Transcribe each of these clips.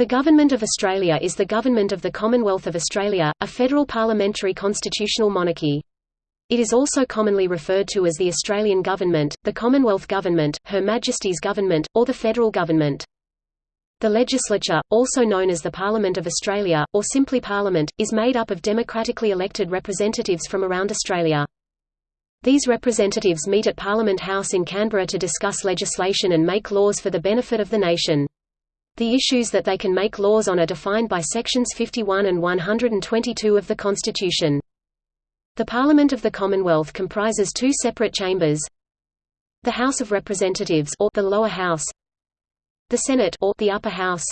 The Government of Australia is the government of the Commonwealth of Australia, a federal parliamentary constitutional monarchy. It is also commonly referred to as the Australian Government, the Commonwealth Government, Her Majesty's Government, or the Federal Government. The legislature, also known as the Parliament of Australia, or simply Parliament, is made up of democratically elected representatives from around Australia. These representatives meet at Parliament House in Canberra to discuss legislation and make laws for the benefit of the nation. The issues that they can make laws on are defined by Sections 51 and 122 of the Constitution. The Parliament of the Commonwealth comprises two separate chambers the House of Representatives or the lower house the Senate or the upper house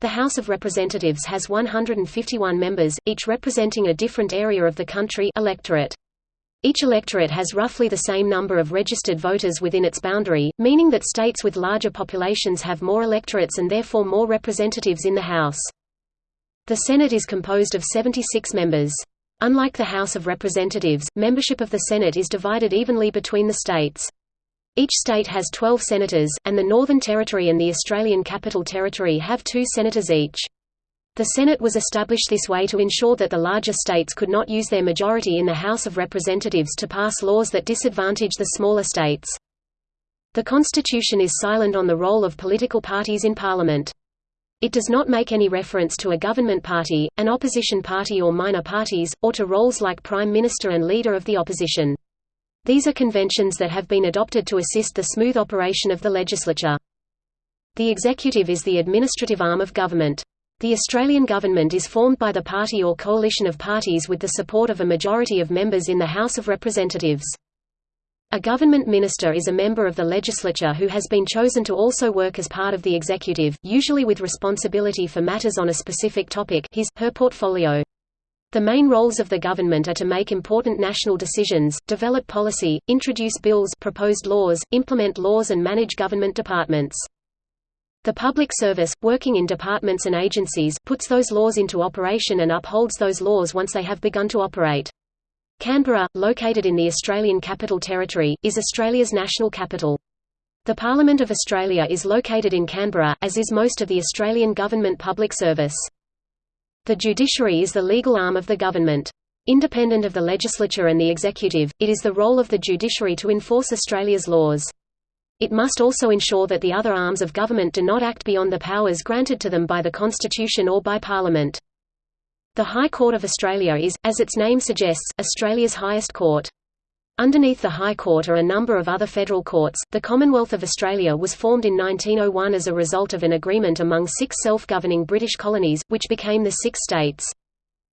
the House of Representatives has 151 members, each representing a different area of the country electorate. Each electorate has roughly the same number of registered voters within its boundary, meaning that states with larger populations have more electorates and therefore more representatives in the House. The Senate is composed of 76 members. Unlike the House of Representatives, membership of the Senate is divided evenly between the states. Each state has 12 senators, and the Northern Territory and the Australian Capital Territory have two senators each. The Senate was established this way to ensure that the larger states could not use their majority in the House of Representatives to pass laws that disadvantage the smaller states. The Constitution is silent on the role of political parties in Parliament. It does not make any reference to a government party, an opposition party or minor parties, or to roles like Prime Minister and Leader of the Opposition. These are conventions that have been adopted to assist the smooth operation of the legislature. The executive is the administrative arm of government. The Australian government is formed by the party or coalition of parties with the support of a majority of members in the House of Representatives. A government minister is a member of the legislature who has been chosen to also work as part of the executive, usually with responsibility for matters on a specific topic his, her portfolio. The main roles of the government are to make important national decisions, develop policy, introduce bills proposed laws, implement laws and manage government departments. The public service, working in departments and agencies, puts those laws into operation and upholds those laws once they have begun to operate. Canberra, located in the Australian Capital Territory, is Australia's national capital. The Parliament of Australia is located in Canberra, as is most of the Australian government public service. The judiciary is the legal arm of the government. Independent of the legislature and the executive, it is the role of the judiciary to enforce Australia's laws. It must also ensure that the other arms of government do not act beyond the powers granted to them by the Constitution or by Parliament. The High Court of Australia is, as its name suggests, Australia's highest court. Underneath the High Court are a number of other federal courts. The Commonwealth of Australia was formed in 1901 as a result of an agreement among six self-governing British colonies, which became the six states.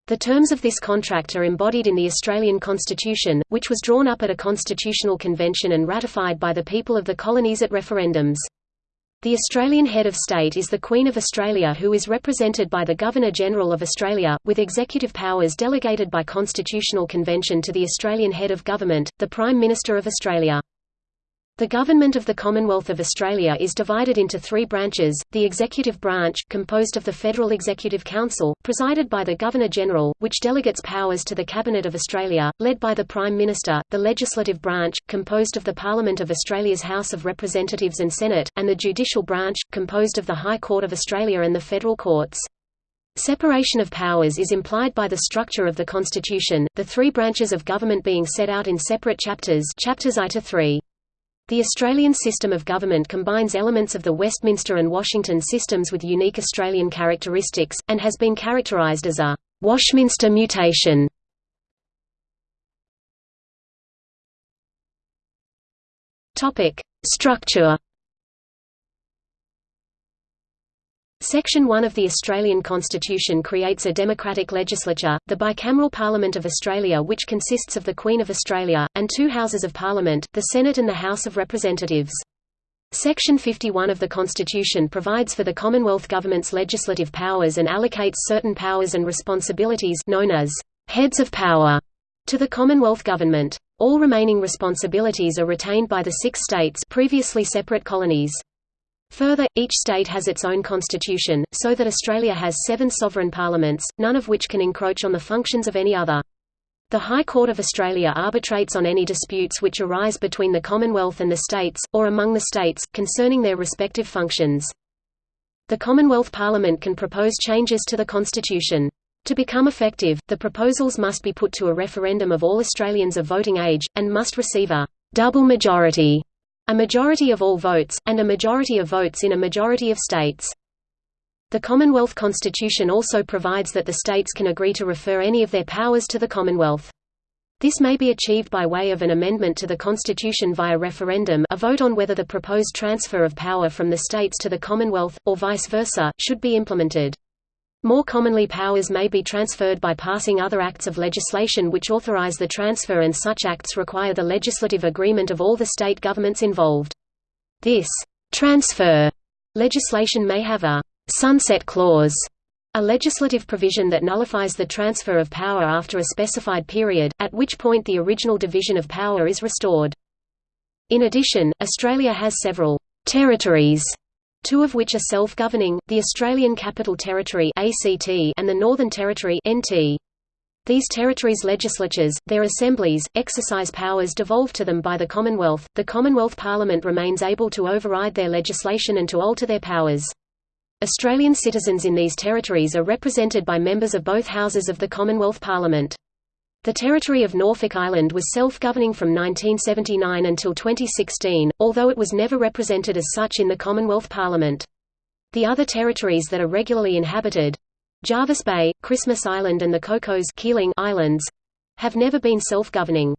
The terms of this contract are embodied in the Australian Constitution, which was drawn up at a constitutional convention and ratified by the people of the colonies at referendums. The Australian head of state is the Queen of Australia who is represented by the Governor-General of Australia, with executive powers delegated by constitutional convention to the Australian head of government, the Prime Minister of Australia. The Government of the Commonwealth of Australia is divided into three branches, the Executive Branch, composed of the Federal Executive Council, presided by the Governor-General, which delegates powers to the Cabinet of Australia, led by the Prime Minister, the Legislative Branch, composed of the Parliament of Australia's House of Representatives and Senate, and the Judicial Branch, composed of the High Court of Australia and the federal courts. Separation of powers is implied by the structure of the Constitution, the three branches of government being set out in separate chapters chapters I to 3. The Australian system of government combines elements of the Westminster and Washington systems with unique Australian characteristics, and has been characterised as a «Washminster mutation». Structure Section 1 of the Australian Constitution creates a democratic legislature, the bicameral Parliament of Australia which consists of the Queen of Australia, and two Houses of Parliament, the Senate and the House of Representatives. Section 51 of the Constitution provides for the Commonwealth Government's legislative powers and allocates certain powers and responsibilities known as «heads of power» to the Commonwealth Government. All remaining responsibilities are retained by the six states previously separate colonies. Further, each state has its own constitution, so that Australia has seven sovereign parliaments, none of which can encroach on the functions of any other. The High Court of Australia arbitrates on any disputes which arise between the Commonwealth and the states, or among the states, concerning their respective functions. The Commonwealth Parliament can propose changes to the constitution. To become effective, the proposals must be put to a referendum of all Australians of voting age, and must receive a double majority, a majority of all votes, and a majority of votes in a majority of states. The Commonwealth Constitution also provides that the states can agree to refer any of their powers to the Commonwealth. This may be achieved by way of an amendment to the Constitution via referendum a vote on whether the proposed transfer of power from the states to the Commonwealth, or vice versa, should be implemented. More commonly powers may be transferred by passing other acts of legislation which authorize the transfer and such acts require the legislative agreement of all the state governments involved. This transfer legislation may have a sunset clause, a legislative provision that nullifies the transfer of power after a specified period, at which point the original division of power is restored. In addition, Australia has several territories two of which are self-governing, the Australian Capital Territory ACT and the Northern Territory NT. These territories' legislatures, their assemblies, exercise powers devolved to them by the Commonwealth. The Commonwealth Parliament remains able to override their legislation and to alter their powers. Australian citizens in these territories are represented by members of both houses of the Commonwealth Parliament. The territory of Norfolk Island was self-governing from 1979 until 2016, although it was never represented as such in the Commonwealth Parliament. The other territories that are regularly inhabited—Jervis Bay, Christmas Island and the Cocos Keeling Islands—have never been self-governing.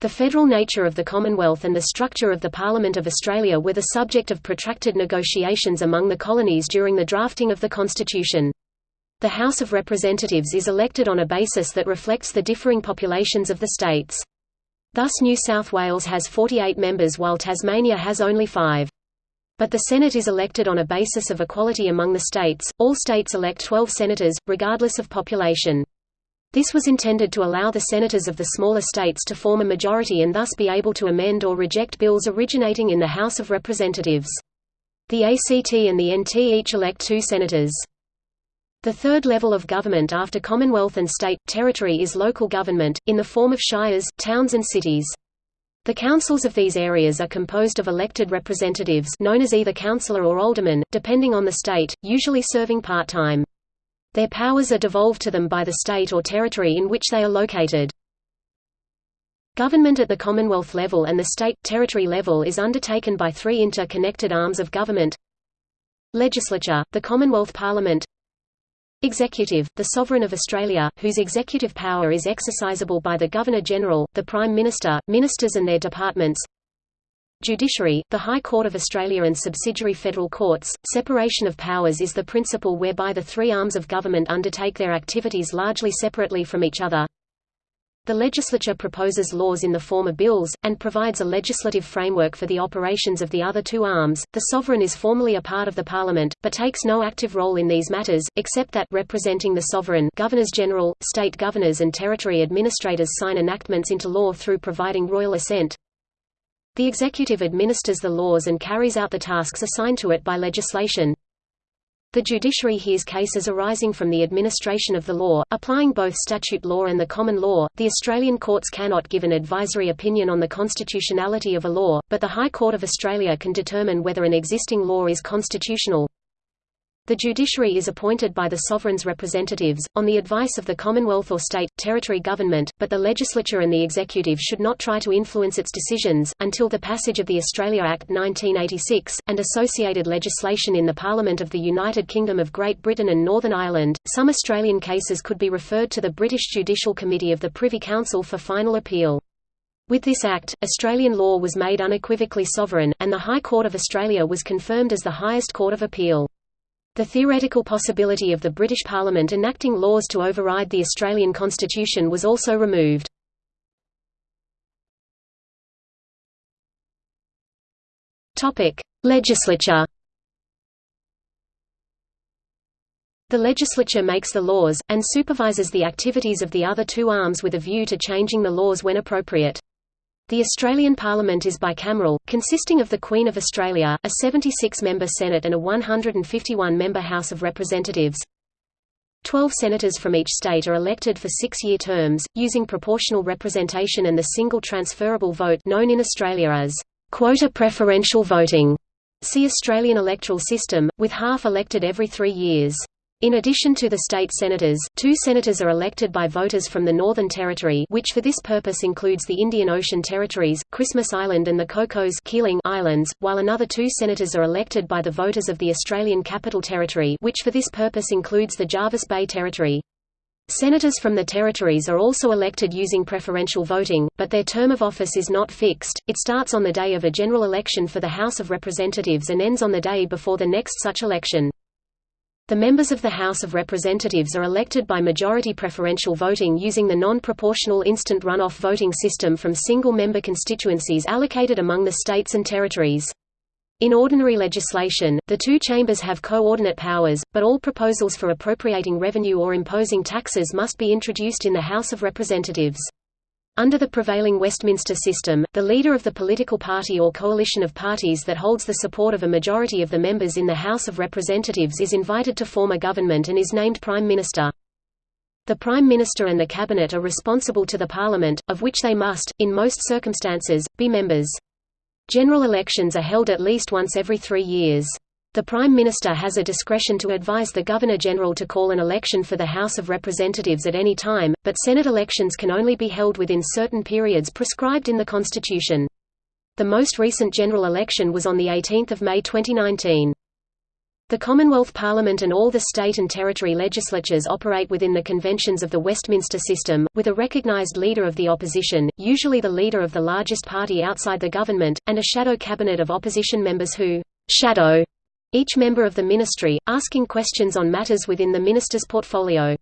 The federal nature of the Commonwealth and the structure of the Parliament of Australia were the subject of protracted negotiations among the colonies during the drafting of the Constitution. The House of Representatives is elected on a basis that reflects the differing populations of the states. Thus New South Wales has 48 members while Tasmania has only five. But the Senate is elected on a basis of equality among the states, all states elect 12 senators, regardless of population. This was intended to allow the senators of the smaller states to form a majority and thus be able to amend or reject bills originating in the House of Representatives. The ACT and the NT each elect two senators. The third level of government after Commonwealth and state, territory is local government, in the form of shires, towns and cities. The councils of these areas are composed of elected representatives known as either councillor or alderman, depending on the state, usually serving part-time. Their powers are devolved to them by the state or territory in which they are located. Government at the Commonwealth level and the state-territory level is undertaken by three interconnected arms of government Legislature, the Commonwealth Parliament Executive, the Sovereign of Australia, whose executive power is exercisable by the Governor-General, the Prime Minister, ministers and their departments Judiciary, the High Court of Australia and subsidiary federal courts. Separation of powers is the principle whereby the three arms of government undertake their activities largely separately from each other. The legislature proposes laws in the form of bills, and provides a legislative framework for the operations of the other two arms. The sovereign is formally a part of the parliament, but takes no active role in these matters, except that representing the sovereign governors-general, state governors and territory administrators sign enactments into law through providing royal assent. The executive administers the laws and carries out the tasks assigned to it by legislation. The judiciary hears cases arising from the administration of the law, applying both statute law and the common law. The Australian courts cannot give an advisory opinion on the constitutionality of a law, but the High Court of Australia can determine whether an existing law is constitutional. The judiciary is appointed by the sovereign's representatives, on the advice of the Commonwealth or state, territory government, but the legislature and the executive should not try to influence its decisions. Until the passage of the Australia Act 1986, and associated legislation in the Parliament of the United Kingdom of Great Britain and Northern Ireland, some Australian cases could be referred to the British Judicial Committee of the Privy Council for final appeal. With this act, Australian law was made unequivocally sovereign, and the High Court of Australia was confirmed as the highest court of appeal. The theoretical possibility of the British Parliament enacting laws to override the Australian Constitution was also removed. Legislature The legislature makes the laws, and supervises the activities of the other two arms with a view to changing the laws when appropriate. The Australian Parliament is bicameral, consisting of the Queen of Australia, a 76-member Senate and a 151-member House of Representatives. Twelve senators from each state are elected for six-year terms, using proportional representation and the single transferable vote known in Australia as quota preferential voting. See Australian electoral system, with half elected every three years. In addition to the state senators, two senators are elected by voters from the Northern Territory which for this purpose includes the Indian Ocean Territories, Christmas Island and the Cocos Keeling Islands, while another two senators are elected by the voters of the Australian Capital Territory which for this purpose includes the Jervis Bay Territory. Senators from the territories are also elected using preferential voting, but their term of office is not fixed, it starts on the day of a general election for the House of Representatives and ends on the day before the next such election. The members of the House of Representatives are elected by majority preferential voting using the non-proportional instant runoff voting system from single-member constituencies allocated among the states and territories. In ordinary legislation, the two chambers have coordinate powers, but all proposals for appropriating revenue or imposing taxes must be introduced in the House of Representatives. Under the prevailing Westminster system, the leader of the political party or coalition of parties that holds the support of a majority of the members in the House of Representatives is invited to form a government and is named Prime Minister. The Prime Minister and the Cabinet are responsible to the Parliament, of which they must, in most circumstances, be members. General elections are held at least once every three years. The Prime Minister has a discretion to advise the Governor-General to call an election for the House of Representatives at any time, but Senate elections can only be held within certain periods prescribed in the Constitution. The most recent general election was on 18 May 2019. The Commonwealth Parliament and all the state and territory legislatures operate within the conventions of the Westminster system, with a recognised leader of the opposition, usually the leader of the largest party outside the government, and a shadow cabinet of opposition members who «shadow» each member of the ministry, asking questions on matters within the minister's portfolio.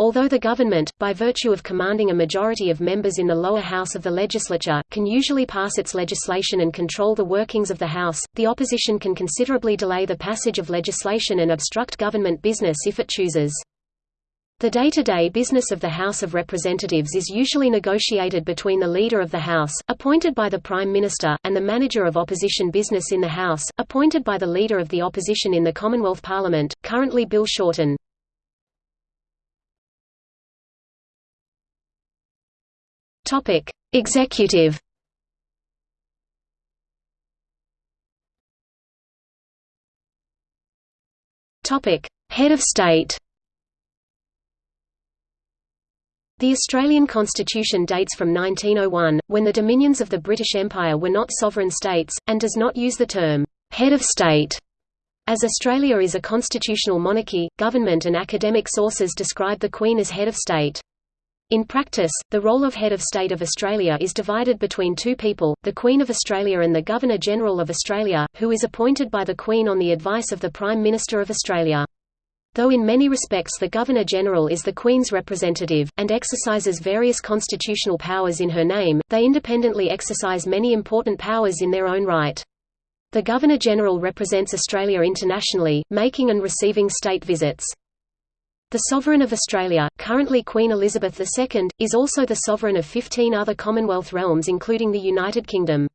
Although the government, by virtue of commanding a majority of members in the lower house of the legislature, can usually pass its legislation and control the workings of the House, the opposition can considerably delay the passage of legislation and obstruct government business if it chooses. The day-to-day -day business of the House of Representatives is usually negotiated between the Leader of the House, appointed by the Prime Minister, and the Manager of Opposition Business in the House, appointed by the Leader of the Opposition in the Commonwealth Parliament, currently Bill Shorten. Executive Head of State The Australian Constitution dates from 1901, when the dominions of the British Empire were not sovereign states, and does not use the term, "'head of state' As Australia is a constitutional monarchy, government and academic sources describe the Queen as head of state. In practice, the role of head of state of Australia is divided between two people, the Queen of Australia and the Governor-General of Australia, who is appointed by the Queen on the advice of the Prime Minister of Australia. Though in many respects the Governor-General is the Queen's representative, and exercises various constitutional powers in her name, they independently exercise many important powers in their own right. The Governor-General represents Australia internationally, making and receiving state visits. The Sovereign of Australia, currently Queen Elizabeth II, is also the sovereign of 15 other Commonwealth realms including the United Kingdom.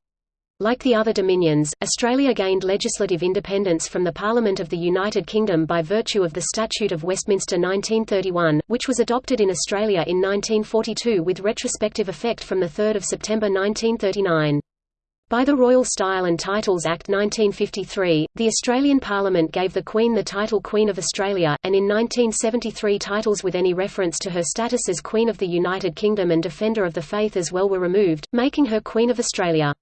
Like the other dominions, Australia gained legislative independence from the Parliament of the United Kingdom by virtue of the Statute of Westminster 1931, which was adopted in Australia in 1942 with retrospective effect from 3 September 1939. By the Royal Style and Titles Act 1953, the Australian Parliament gave the Queen the title Queen of Australia, and in 1973 titles with any reference to her status as Queen of the United Kingdom and Defender of the Faith as well were removed, making her Queen of Australia.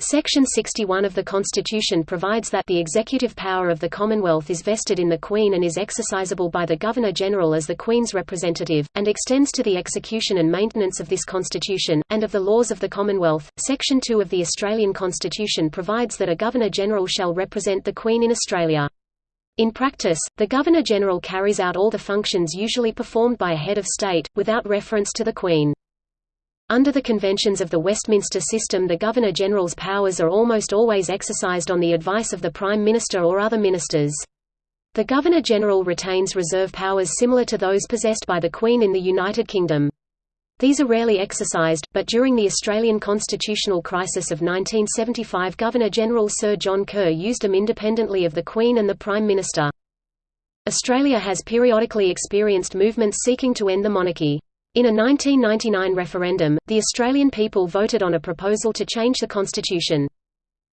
Section 61 of the Constitution provides that the executive power of the Commonwealth is vested in the Queen and is exercisable by the Governor-General as the Queen's representative, and extends to the execution and maintenance of this Constitution, and of the laws of the Commonwealth. Section 2 of the Australian Constitution provides that a Governor-General shall represent the Queen in Australia. In practice, the Governor-General carries out all the functions usually performed by a head of state, without reference to the Queen. Under the conventions of the Westminster system the Governor-General's powers are almost always exercised on the advice of the Prime Minister or other ministers. The Governor-General retains reserve powers similar to those possessed by the Queen in the United Kingdom. These are rarely exercised, but during the Australian constitutional crisis of 1975 Governor-General Sir John Kerr used them independently of the Queen and the Prime Minister. Australia has periodically experienced movements seeking to end the monarchy. In a 1999 referendum, the Australian people voted on a proposal to change the constitution.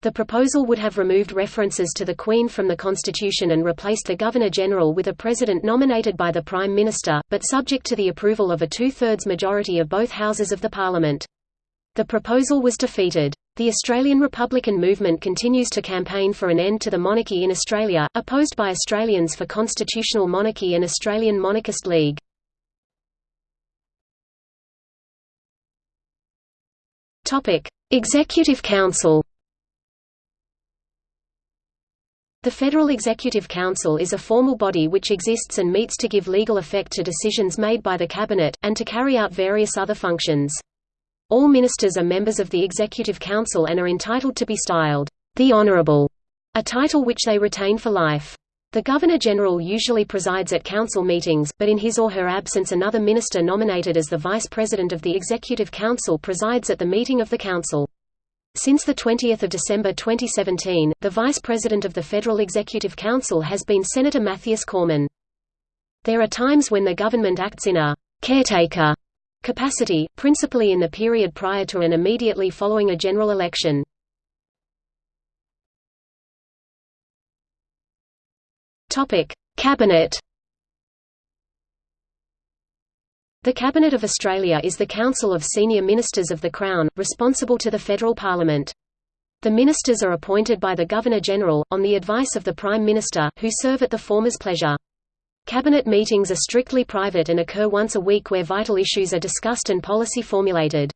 The proposal would have removed references to the Queen from the Constitution and replaced the Governor-General with a President nominated by the Prime Minister, but subject to the approval of a two-thirds majority of both houses of the Parliament. The proposal was defeated. The Australian Republican movement continues to campaign for an end to the monarchy in Australia, opposed by Australians for Constitutional Monarchy and Australian Monarchist League. Executive Council The Federal Executive Council is a formal body which exists and meets to give legal effect to decisions made by the Cabinet, and to carry out various other functions. All ministers are members of the Executive Council and are entitled to be styled, the Honourable, a title which they retain for life. The Governor-General usually presides at council meetings, but in his or her absence another minister nominated as the Vice President of the Executive Council presides at the meeting of the Council. Since 20 December 2017, the Vice President of the Federal Executive Council has been Senator Mathias Cormann. There are times when the government acts in a «caretaker» capacity, principally in the period prior to and immediately following a general election. Cabinet The Cabinet of Australia is the council of senior ministers of the Crown, responsible to the federal parliament. The ministers are appointed by the Governor-General, on the advice of the Prime Minister, who serve at the former's pleasure. Cabinet meetings are strictly private and occur once a week where vital issues are discussed and policy formulated.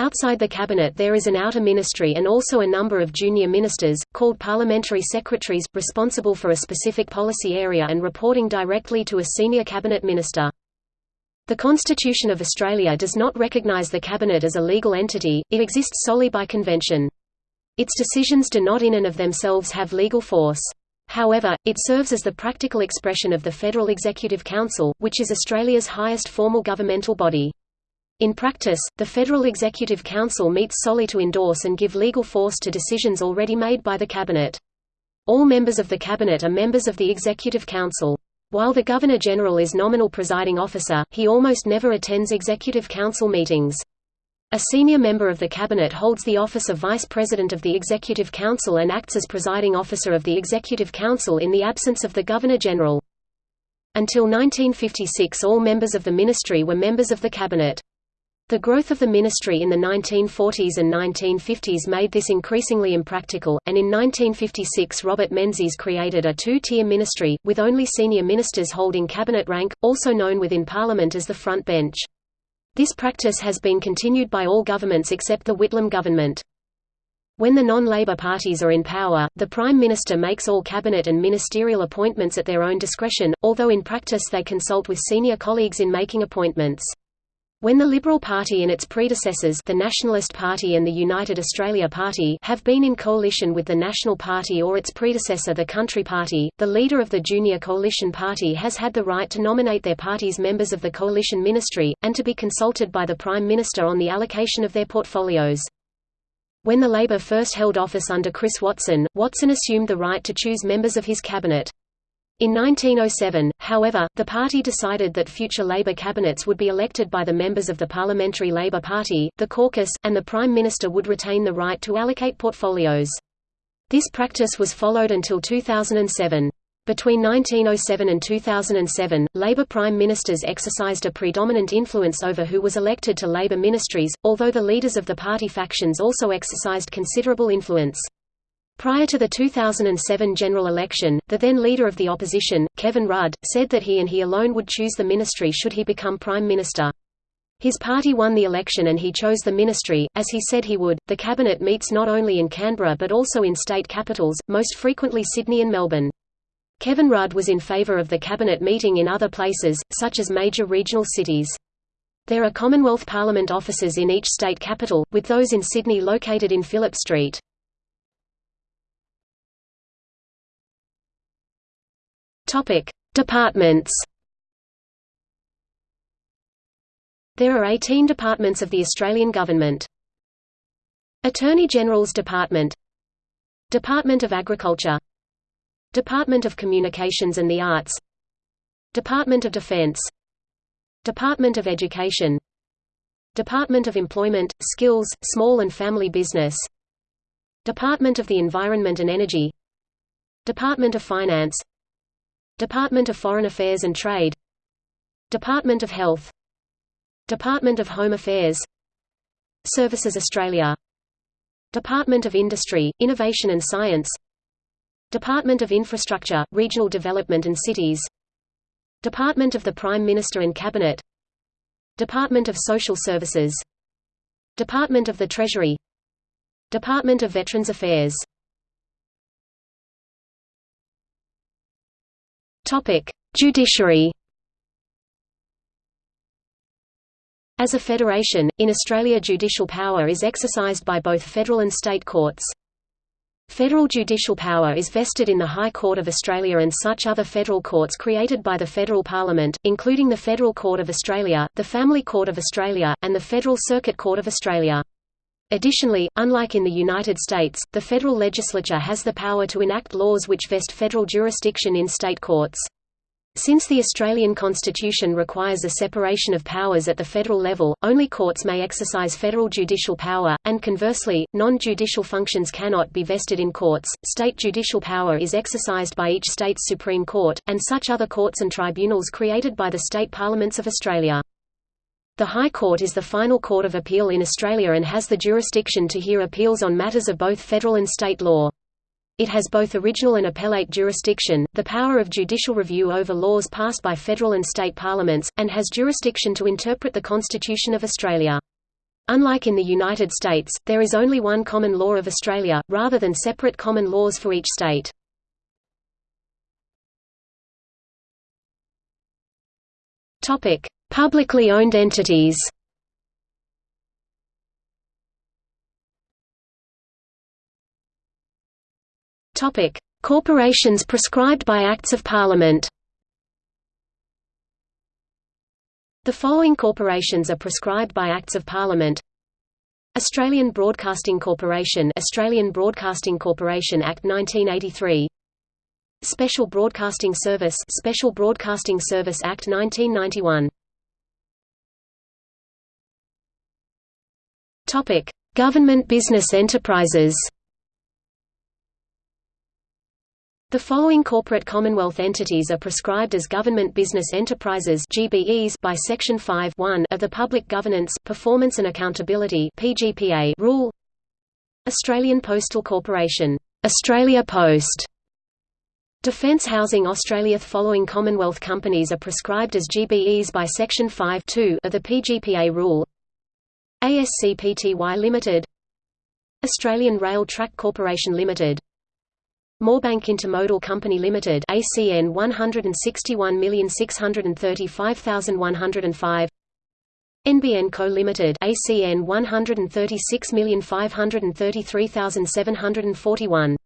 Outside the cabinet there is an outer ministry and also a number of junior ministers, called parliamentary secretaries, responsible for a specific policy area and reporting directly to a senior cabinet minister. The Constitution of Australia does not recognise the Cabinet as a legal entity, it exists solely by convention. Its decisions do not in and of themselves have legal force. However, it serves as the practical expression of the Federal Executive Council, which is Australia's highest formal governmental body. In practice, the Federal Executive Council meets solely to endorse and give legal force to decisions already made by the Cabinet. All members of the Cabinet are members of the Executive Council. While the Governor-General is nominal presiding officer, he almost never attends Executive Council meetings. A senior member of the Cabinet holds the office of Vice President of the Executive Council and acts as presiding officer of the Executive Council in the absence of the Governor-General. Until 1956 all members of the ministry were members of the Cabinet. The growth of the ministry in the 1940s and 1950s made this increasingly impractical, and in 1956 Robert Menzies created a two-tier ministry, with only senior ministers holding cabinet rank, also known within Parliament as the front bench. This practice has been continued by all governments except the Whitlam government. When the non-Labor parties are in power, the Prime Minister makes all cabinet and ministerial appointments at their own discretion, although in practice they consult with senior colleagues in making appointments. When the Liberal Party and its predecessors the Nationalist Party and the United Australia Party have been in coalition with the National Party or its predecessor the Country Party, the leader of the Junior Coalition Party has had the right to nominate their party's members of the coalition ministry, and to be consulted by the Prime Minister on the allocation of their portfolios. When the Labor first held office under Chris Watson, Watson assumed the right to choose members of his cabinet. In 1907, however, the party decided that future Labor cabinets would be elected by the members of the Parliamentary Labor Party, the caucus, and the Prime Minister would retain the right to allocate portfolios. This practice was followed until 2007. Between 1907 and 2007, Labor Prime Ministers exercised a predominant influence over who was elected to Labor ministries, although the leaders of the party factions also exercised considerable influence. Prior to the 2007 general election, the then leader of the opposition, Kevin Rudd, said that he and he alone would choose the ministry should he become prime minister. His party won the election and he chose the ministry, as he said he would. The cabinet meets not only in Canberra but also in state capitals, most frequently Sydney and Melbourne. Kevin Rudd was in favour of the cabinet meeting in other places, such as major regional cities. There are Commonwealth Parliament offices in each state capital, with those in Sydney located in Phillip Street. Topic: Departments. There are 18 departments of the Australian Government. Attorney General's Department. Department of Agriculture. Department of Communications and the Arts. Department of Defence Department of Education. Department of Employment, Skills, Small and Family Business. Department of the Environment and Energy. Department of Finance Department of Foreign Affairs and Trade. Department of Health. Department of Home Affairs. Services Australia. Department of Industry, Innovation and Science. Department of Infrastructure, Regional Development and Cities. Department of the Prime Minister and Cabinet. Department of Social Services. Department of the Treasury. Department of Veterans Affairs Topic: Judiciary As a federation, in Australia judicial power is exercised by both federal and state courts. Federal judicial power is vested in the High Court of Australia and such other federal courts created by the Federal Parliament, including the Federal Court of Australia, the Family Court of Australia, and the Federal Circuit Court of Australia. Additionally, unlike in the United States, the federal legislature has the power to enact laws which vest federal jurisdiction in state courts. Since the Australian Constitution requires a separation of powers at the federal level, only courts may exercise federal judicial power, and conversely, non-judicial functions cannot be vested in courts. State judicial power is exercised by each state's Supreme Court, and such other courts and tribunals created by the state parliaments of Australia. The High Court is the final court of appeal in Australia and has the jurisdiction to hear appeals on matters of both federal and state law. It has both original and appellate jurisdiction, the power of judicial review over laws passed by federal and state parliaments, and has jurisdiction to interpret the Constitution of Australia. Unlike in the United States, there is only one common law of Australia, rather than separate common laws for each state. Publicly owned entities. Topic: Corporations prescribed by Acts of Parliament. The following corporations are prescribed by Acts of Parliament. Australian Broadcasting Corporation Australian Broadcasting Corporation Act 1983 Special Broadcasting Service Special Broadcasting Service Act 1991 Topic Government business enterprises The following corporate Commonwealth entities are prescribed as government business enterprises (GBEs) by Section 5 of the Public Governance, Performance and Accountability (PGPA) rule. Australian Postal Corporation, Australia Post. Defence Housing Australia The following Commonwealth companies are prescribed as GBEs by Section 5 of the PGPA rule. ASCPTY Limited Australian Rail Track Corporation Limited Moorebank Intermodal Company Limited ACN 161635105 NBN Co Limited ACN 136533741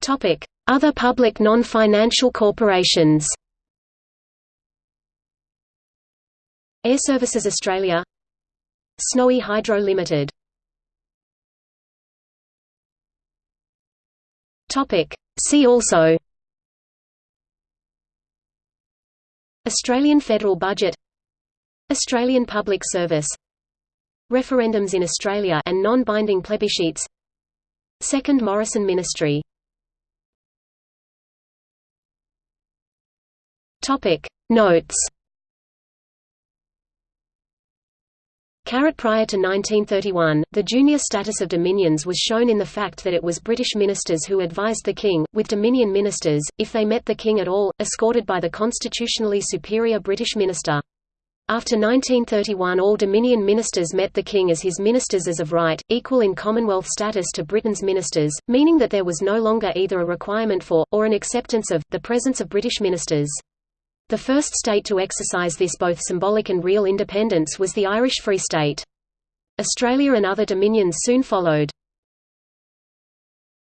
Topic Other public non-financial corporations Air Services Australia. Snowy Hydro Limited. Topic. See also. Australian federal budget. Australian public service. Referendums in Australia and non-binding plebiscites. Second Morrison ministry. Topic. Notes prior to 1931, the junior status of dominions was shown in the fact that it was British ministers who advised the king, with dominion ministers, if they met the king at all, escorted by the constitutionally superior British minister. After 1931 all Dominion ministers met the King as his ministers as of right, equal in Commonwealth status to Britain's ministers, meaning that there was no longer either a requirement for, or an acceptance of, the presence of British ministers. The first state to exercise this both symbolic and real independence was the Irish Free State. Australia and other dominions soon followed.